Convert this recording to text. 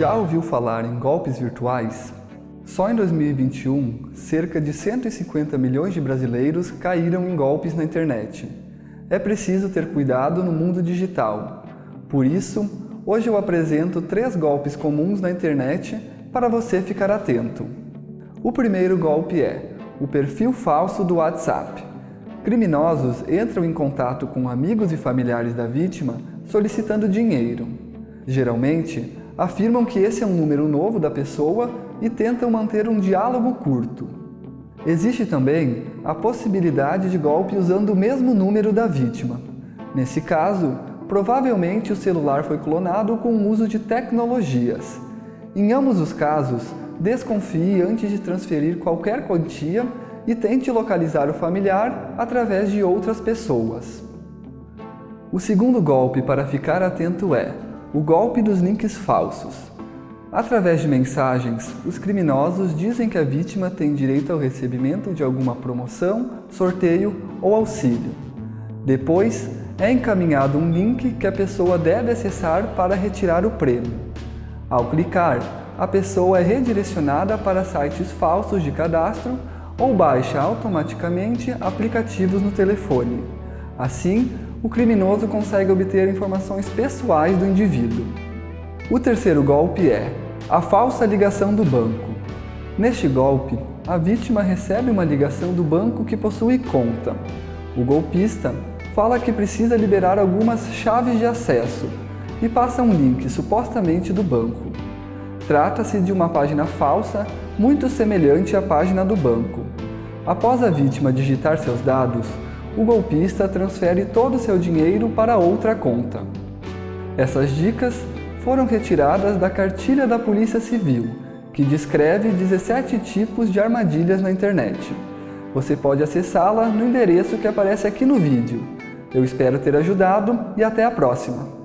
Já ouviu falar em golpes virtuais? Só em 2021, cerca de 150 milhões de brasileiros caíram em golpes na internet. É preciso ter cuidado no mundo digital. Por isso, hoje eu apresento três golpes comuns na internet para você ficar atento. O primeiro golpe é o perfil falso do WhatsApp. Criminosos entram em contato com amigos e familiares da vítima solicitando dinheiro. Geralmente, afirmam que esse é um número novo da pessoa e tentam manter um diálogo curto. Existe também a possibilidade de golpe usando o mesmo número da vítima. Nesse caso, provavelmente o celular foi clonado com o uso de tecnologias. Em ambos os casos, desconfie antes de transferir qualquer quantia e tente localizar o familiar através de outras pessoas. O segundo golpe para ficar atento é o golpe dos links falsos. Através de mensagens, os criminosos dizem que a vítima tem direito ao recebimento de alguma promoção, sorteio ou auxílio. Depois, é encaminhado um link que a pessoa deve acessar para retirar o prêmio. Ao clicar, a pessoa é redirecionada para sites falsos de cadastro ou baixa automaticamente aplicativos no telefone. Assim, o criminoso consegue obter informações pessoais do indivíduo. O terceiro golpe é a falsa ligação do banco. Neste golpe, a vítima recebe uma ligação do banco que possui conta. O golpista fala que precisa liberar algumas chaves de acesso e passa um link supostamente do banco. Trata-se de uma página falsa muito semelhante à página do banco. Após a vítima digitar seus dados, o golpista transfere todo o seu dinheiro para outra conta. Essas dicas foram retiradas da cartilha da Polícia Civil, que descreve 17 tipos de armadilhas na internet. Você pode acessá-la no endereço que aparece aqui no vídeo. Eu espero ter ajudado e até a próxima!